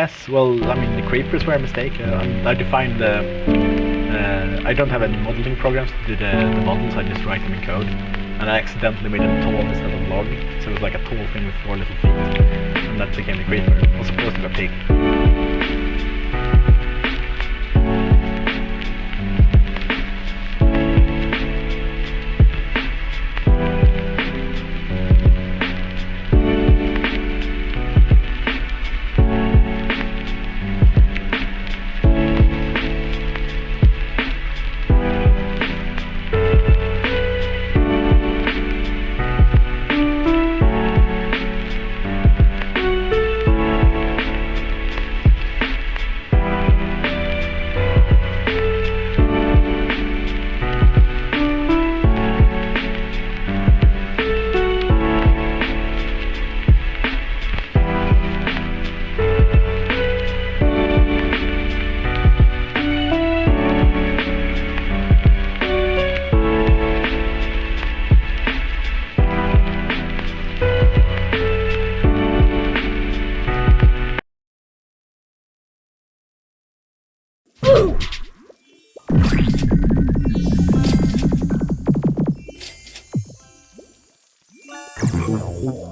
Yes, well, I mean, the creepers were a mistake. Uh, I defined the... Uh, I don't have any modeling programs to do the, the models, I just write them in code. And I accidentally made them tall instead of log, so it was like a tall thing with four little feet. And that became a creeper. It was supposed to be a pig.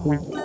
What?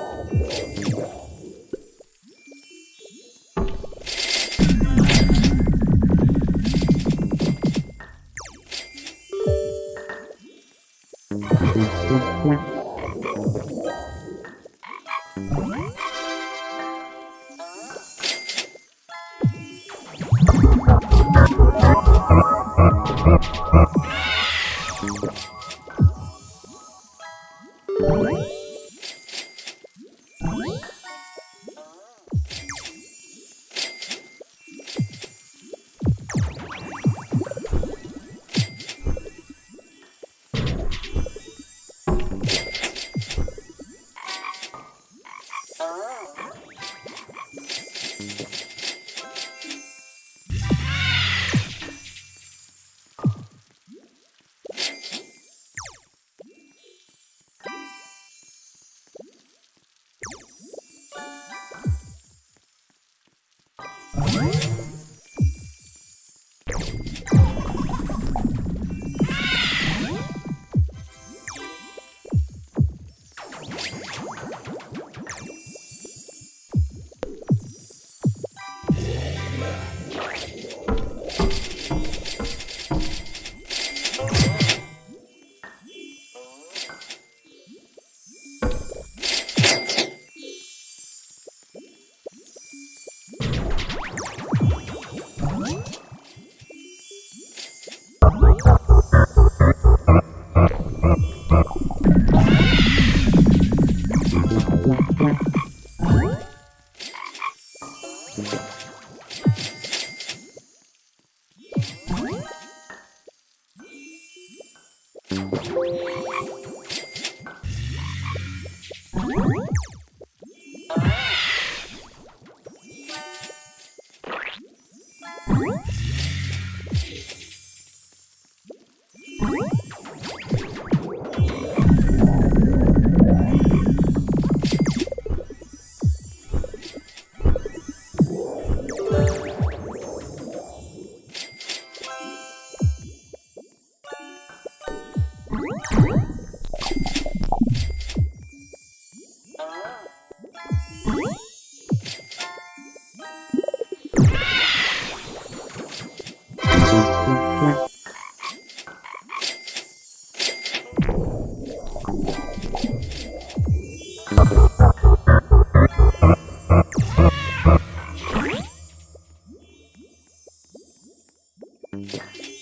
Yeah.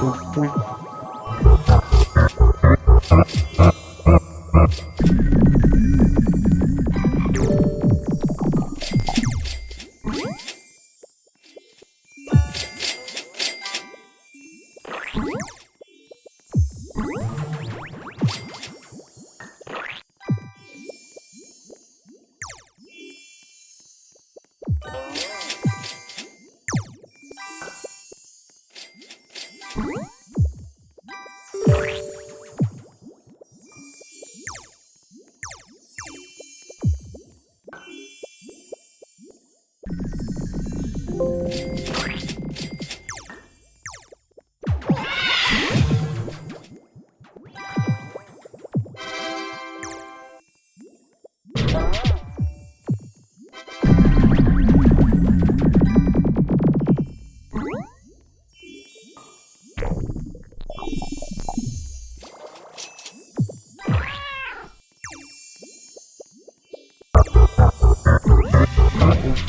Thank you.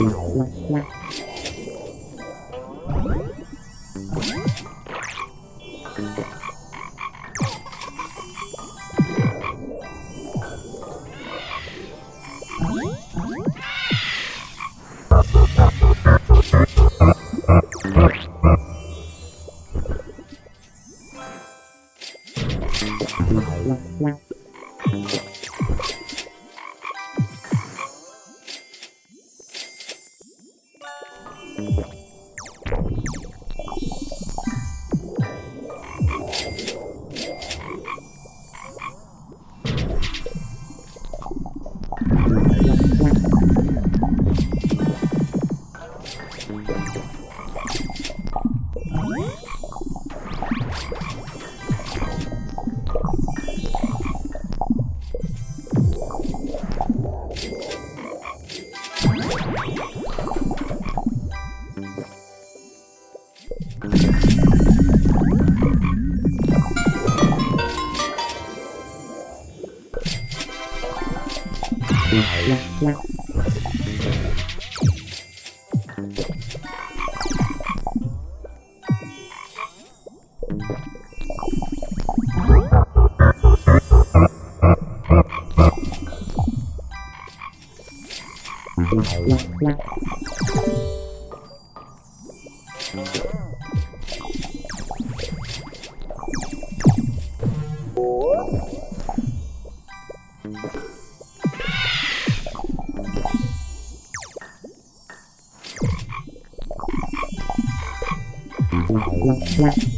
Ui, ui, ui. Thank. Yeah. Thank you.